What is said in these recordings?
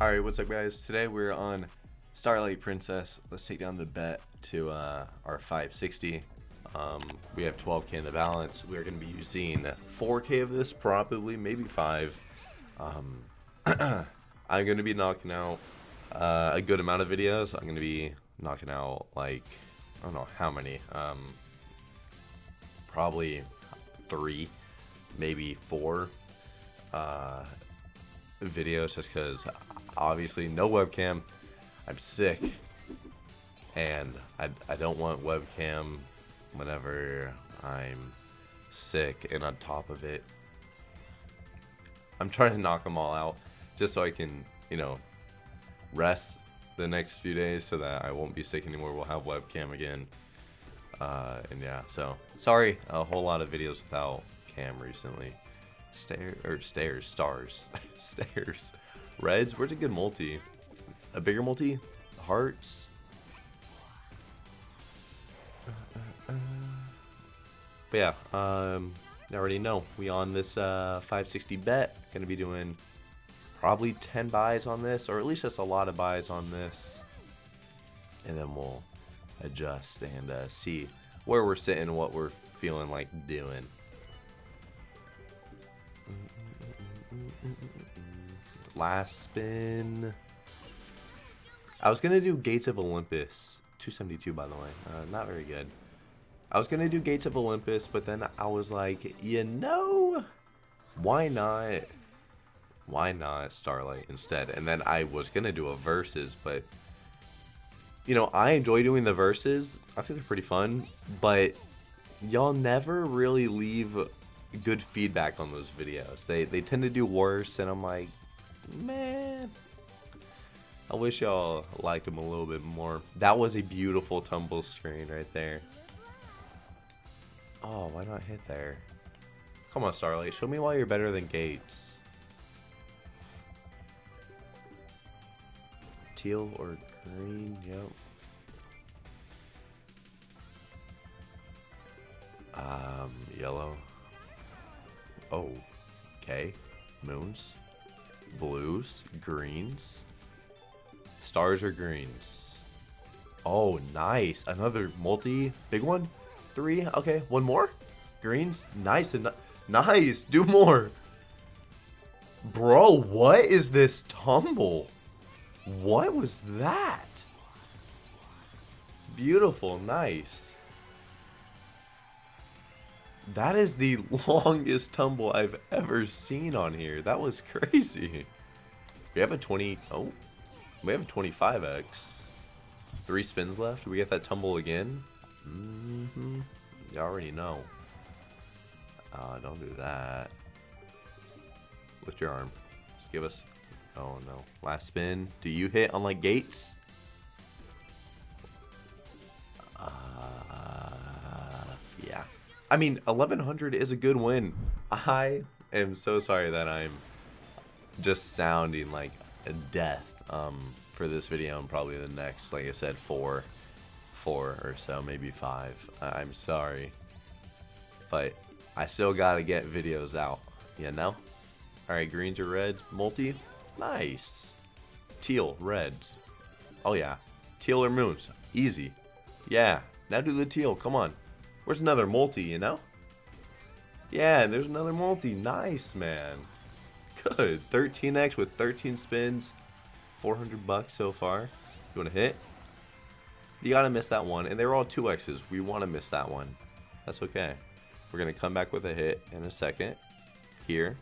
Alright, what's up guys? Today we're on Starlight Princess. Let's take down the bet to uh, our 560. Um, we have 12k in the balance. We're going to be using 4k of this, probably, maybe 5. Um, I'm going to be knocking out uh, a good amount of videos. I'm going to be knocking out, like, I don't know how many. Um, probably 3, maybe 4 uh, videos just because obviously no webcam. I'm sick, and I, I don't want webcam whenever I'm sick. And on top of it, I'm trying to knock them all out just so I can, you know, rest the next few days so that I won't be sick anymore. We'll have webcam again. Uh, and yeah, so sorry, a whole lot of videos without cam recently. Stair or stairs, stars, stairs. Reds, where's a good multi? A bigger multi? Hearts? But yeah, um, I already know. We on this uh, 560 bet. Gonna be doing probably 10 buys on this, or at least just a lot of buys on this. And then we'll adjust and uh, see where we're sitting, what we're feeling like doing. Last spin. I was gonna do Gates of Olympus. 272 by the way. Uh, not very good. I was gonna do Gates of Olympus, but then I was like, you know, why not? Why not Starlight instead? And then I was gonna do a verses, but you know, I enjoy doing the verses. I think they're pretty fun, but y'all never really leave good feedback on those videos. They they tend to do worse, and I'm like, man. I wish y'all liked him a little bit more. That was a beautiful tumble screen right there. Oh, why not hit there? Come on, Starlight. Show me why you're better than Gates. Teal or green? Yep. Um, yellow. Oh, okay. Moons, blues, greens, stars or greens. Oh, nice. Another multi, big one. Three. Okay, one more. Greens. Nice and nice. Do more. Bro, what is this tumble? What was that? Beautiful. Nice. That is the longest tumble I've ever seen on here. That was crazy. We have a 20... Oh. We have a 25x. Three spins left. We get that tumble again? Mm hmm You already know. Uh, don't do that. Lift your arm. Just give us... Oh, no. Last spin. Do you hit on, like, gates? I mean, 1100 is a good win. I am so sorry that I'm just sounding like a death um, for this video and probably the next, like I said, four, four or so, maybe five. I'm sorry, but I still gotta get videos out, you know? All right, greens or reds, multi, nice. Teal, reds, oh yeah. Teal or moons, easy. Yeah, now do the teal, come on. Where's another multi, you know? Yeah, there's another multi. Nice, man. Good. 13x with 13 spins. 400 bucks so far. You want to hit? You got to miss that one. And they were all 2x's. We want to miss that one. That's okay. We're going to come back with a hit in a second. Here.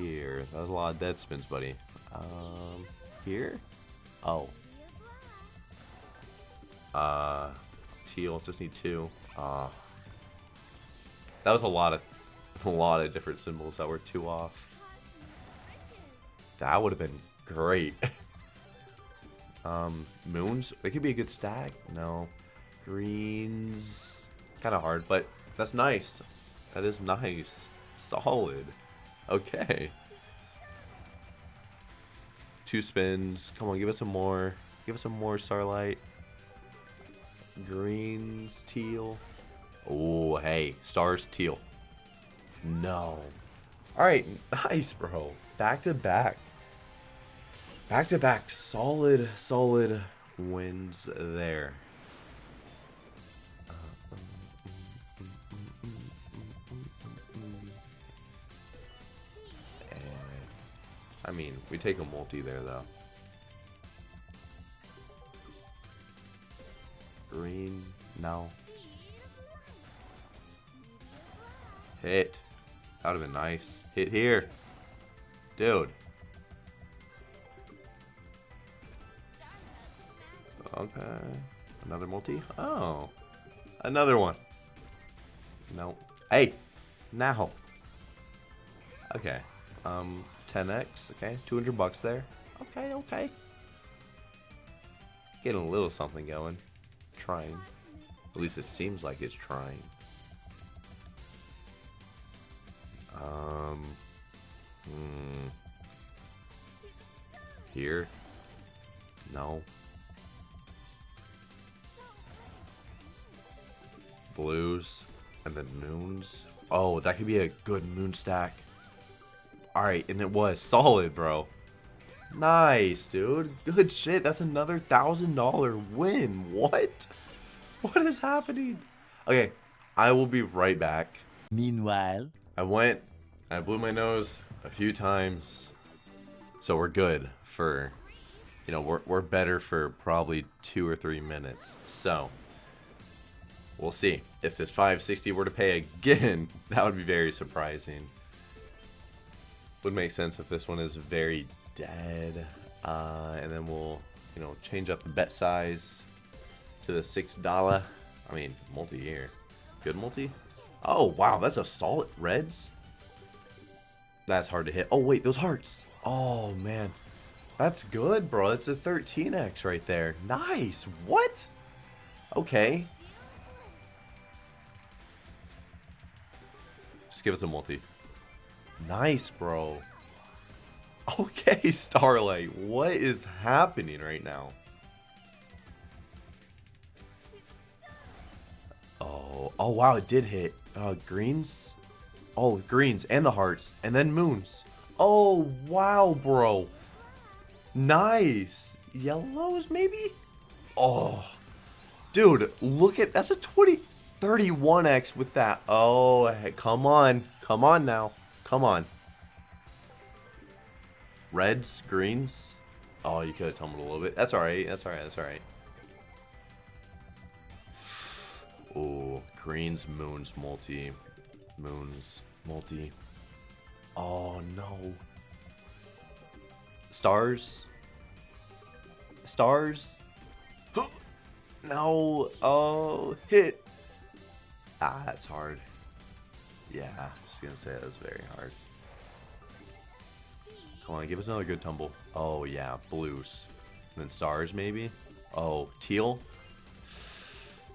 Here. That was a lot of dead spins, buddy. Um, here? Oh. Uh, teal. Just need two. Ah. Uh, that was a lot of a lot of different symbols that were two off. That would have been great. um, moons. It could be a good stack. No. Greens. Kind of hard, but that's nice. That is nice. Solid. Okay. Two spins. Come on, give us some more. Give us some more Starlight. Greens, teal. Oh, hey. Stars, teal. No. Alright, nice, bro. Back to back. Back to back, solid, solid wins there. I mean, we take a multi there though. Green, no. Hit. That would have been nice. Hit here. Dude. Okay. Another multi? Oh. Another one. No. Hey. Now. Okay. Um, 10x. Okay. 200 bucks there. Okay, okay. Getting a little something going. Trying. At least it seems like it's trying. Um. Hmm. Here. No. Blues. And then moons. Oh, that could be a good moon stack. Alright, and it was. Solid, bro. Nice, dude. Good shit. That's another $1,000 win. What? What is happening? Okay, I will be right back. Meanwhile, I went, I blew my nose a few times, so we're good for, you know, we're, we're better for probably two or three minutes. So, we'll see. If this 560 were to pay again, that would be very surprising. Would make sense if this one is very dead. Uh, and then we'll, you know, change up the bet size to the $6. I mean, multi-year. Good multi? Oh, wow, that's a solid reds. That's hard to hit. Oh, wait, those hearts. Oh, man. That's good, bro. That's a 13x right there. Nice. What? Okay. Just give us a multi. Nice, bro. Okay, Starlight. What is happening right now? Oh, oh wow, it did hit. Uh, greens? Oh, greens and the hearts. And then moons. Oh, wow, bro. Nice. Yellows, maybe? Oh. Dude, look at... That's a 20... 31x with that. Oh, come on. Come on now. Come on. Reds, greens. Oh, you could have tumbled a little bit. That's alright. That's alright. That's alright. Oh, greens, moons, multi. Moons, multi. Oh, no. Stars. Stars. No. Oh, hit. Ah, that's hard. Yeah, just gonna say that was very hard. Come on, give us another good tumble. Oh, yeah, blues. And then stars, maybe? Oh, teal?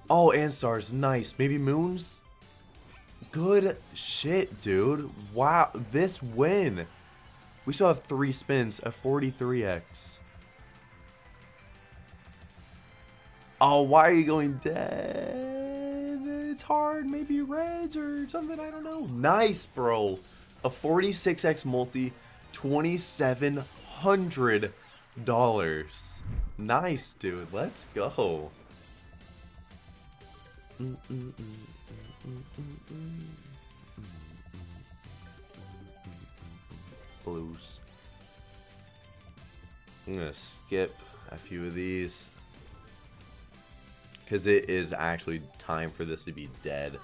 Oh, and stars. Nice. Maybe moons? Good shit, dude. Wow, this win. We still have three spins, a 43x. Oh, why are you going dead? It's hard. Maybe reds or something. I don't know. Nice, bro. A 46x multi, $2,700. Nice, dude. Let's go. Blues. I'm going to skip a few of these. Because it is actually time for this to be dead.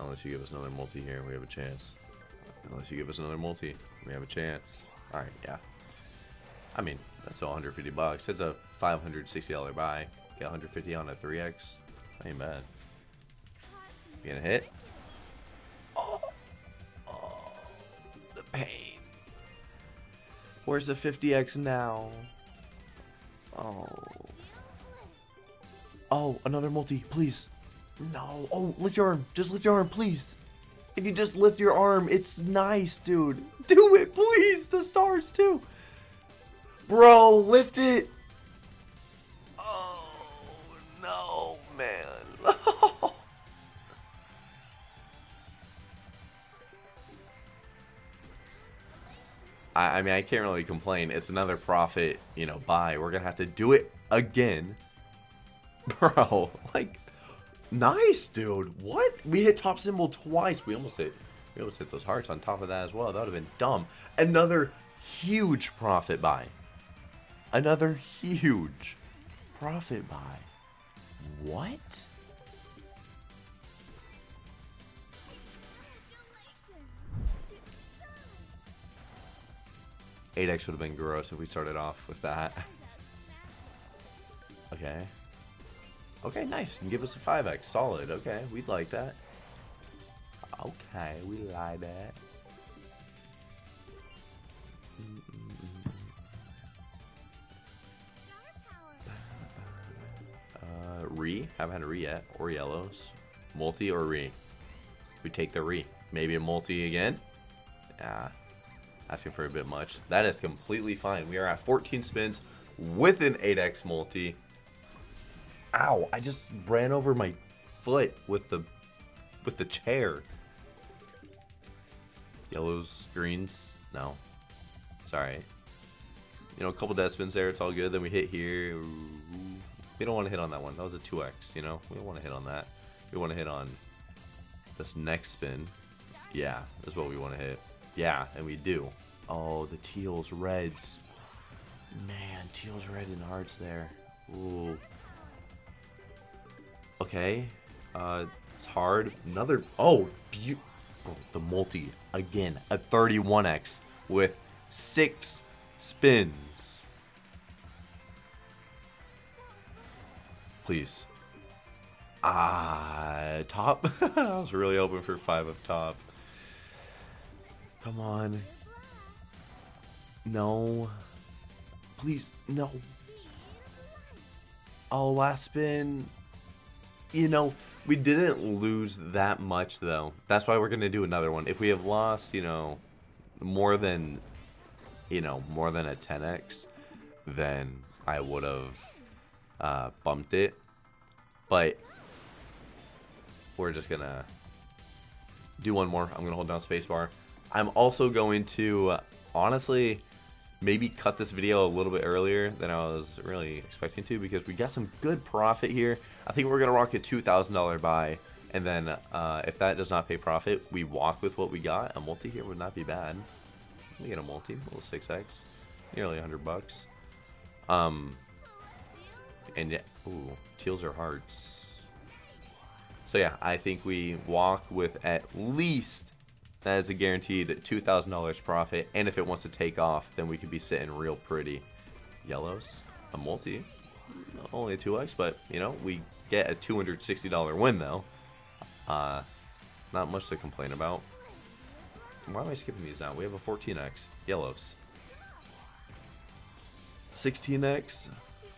Unless you give us another multi here, we have a chance. Unless you give us another multi, we have a chance. Alright, yeah. I mean, that's all 150 bucks. It's a $560 buy. Get 150 on a 3x. Ain't bad. You gonna hit? Oh, oh, the pain. Where's the 50x now? Oh. Oh, another multi, please. No. Oh, lift your arm. Just lift your arm, please. If you just lift your arm, it's nice, dude. Do it, please. The stars, too. Bro, lift it. Oh, no, man. I, I mean, I can't really complain. It's another profit, you know, buy. We're gonna have to do it again, bro. Like, nice, dude. What? We hit top symbol twice. We almost hit. We almost hit those hearts on top of that as well. That would have been dumb. Another huge profit buy. Another huge profit buy. What? Eight X would have been gross if we started off with that. Okay. Okay, nice. And give us a 5x. Solid. Okay, we'd like that. Okay, we like that. Uh, re. Haven't had a re yet. Or yellows. Multi or re. We take the re. Maybe a multi again. Yeah. Asking for a bit much. That is completely fine. We are at 14 spins with an 8x multi. Ow, I just ran over my foot with the with the chair. Yellows, greens, no. Sorry. You know, a couple death spins there, it's all good. Then we hit here. We don't want to hit on that one. That was a 2x, you know? We don't want to hit on that. We want to hit on this next spin. Yeah, that's what we want to hit. Yeah, and we do. Oh, the teals, reds. Man, teals, reds, and hearts there. Ooh. Okay. Uh, it's hard. Another. Oh, oh, the multi again. A 31x with six spins. Please. Ah, top. I was really hoping for five of top. Come on. No. Please, no. Oh, last spin. You know, we didn't lose that much, though. That's why we're going to do another one. If we have lost, you know, more than, you know, more than a 10x, then I would have uh, bumped it. But we're just going to do one more. I'm going to hold down spacebar. I'm also going to, uh, honestly, maybe cut this video a little bit earlier than I was really expecting to because we got some good profit here. I think we're going to rock a $2,000 buy. And then uh, if that does not pay profit, we walk with what we got. A multi here would not be bad. We get a multi, a little 6x, nearly 100 bucks. Um, and yeah, ooh, teals are hearts. So yeah, I think we walk with at least that is a guaranteed $2,000 profit. And if it wants to take off, then we could be sitting real pretty. Yellows, a multi. Only a 2x, but, you know, we get a $260 win, though. Uh, not much to complain about. Why am I skipping these now? We have a 14x. Yellows. 16x.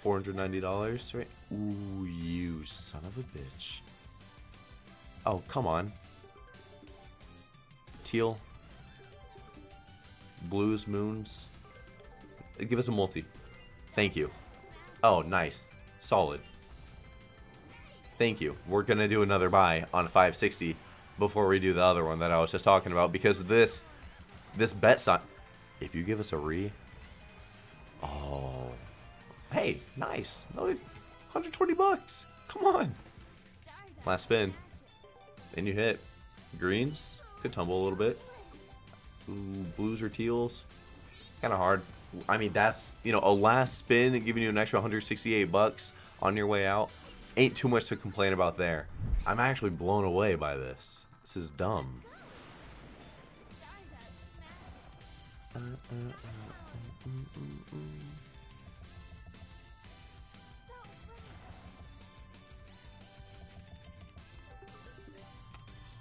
$490, right? Ooh, you son of a bitch. Oh, come on teal, blues, moons. Give us a multi. Thank you. Oh, nice. Solid. Thank you. We're going to do another buy on 560 before we do the other one that I was just talking about because this this bet sign if you give us a re oh hey nice another 120 bucks come on last spin and you hit greens could tumble a little bit. Ooh, blues or teals. Kind of hard. I mean, that's, you know, a last spin giving you an extra 168 bucks on your way out. Ain't too much to complain about there. I'm actually blown away by this. This is dumb.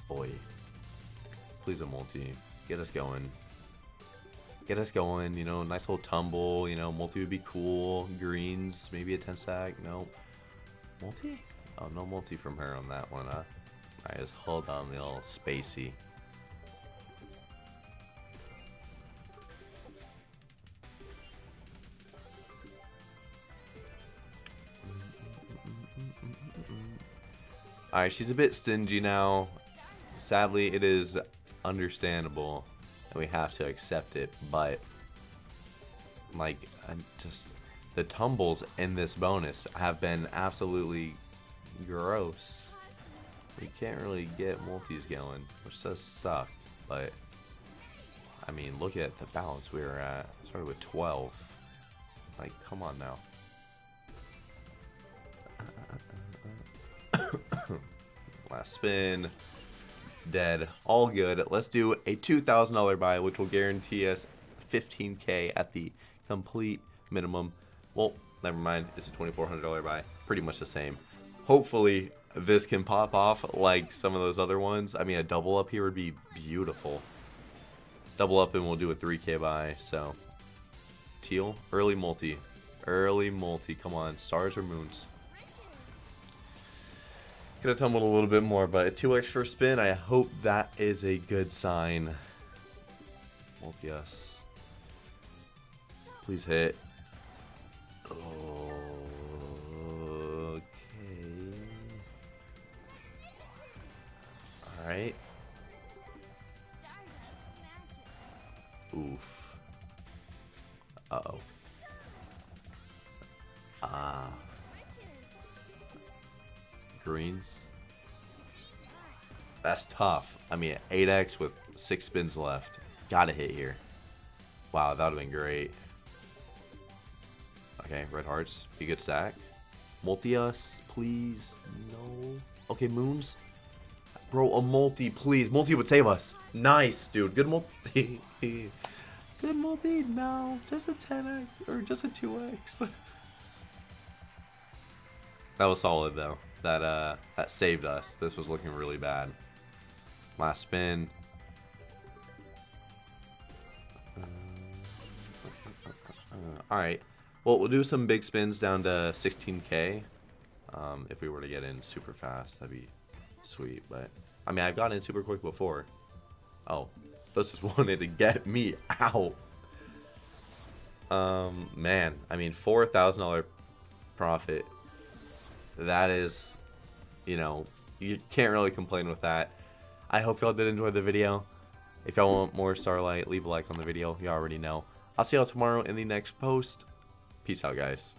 Boy. Please a multi. Get us going. Get us going, you know, nice little tumble, you know, multi would be cool. Greens, maybe a 10 stack. No. Multi? Oh, no multi from her on that one, huh? Alright, just hold on the little spacey. Alright, she's a bit stingy now. Sadly, it is understandable and we have to accept it, but Like, I'm just the tumbles in this bonus have been absolutely gross. We can't really get multis going, which does suck. But I mean, look at the balance we were at. Started with 12. Like, come on now. Last spin. Dead. All good. Let's do a $2,000 buy, which will guarantee us 15k at the complete minimum. Well, never mind. It's a $2,400 buy. Pretty much the same. Hopefully, this can pop off like some of those other ones. I mean, a double up here would be beautiful. Double up and we'll do a 3k buy. So, teal, early multi. Early multi. Come on, stars or moons. Could have tumbled a little bit more, but a 2x for spin, I hope that is a good sign. Multi us. Please hit. Alright. Oof. Uh-oh. Ah. Greens. That's tough. I mean, 8x with 6 spins left. Gotta hit here. Wow, that would have been great. Okay, red hearts. Be good stack. Multi-us, please. No. Okay, moons. Bro, a multi, please. Multi would save us. Nice, dude. Good multi. Good multi. No, just a 10x or just a 2x. that was solid though. That uh, that saved us. This was looking really bad. Last spin. All right. Well, we'll do some big spins down to 16k. Um, if we were to get in super fast, that'd be sweet. But I mean, I've gotten in super quick before. Oh, this just wanted to get me out. Um, man, I mean, four thousand dollar profit. That is, you know, you can't really complain with that. I hope y'all did enjoy the video. If y'all want more Starlight, leave a like on the video. You already know. I'll see y'all tomorrow in the next post. Peace out, guys.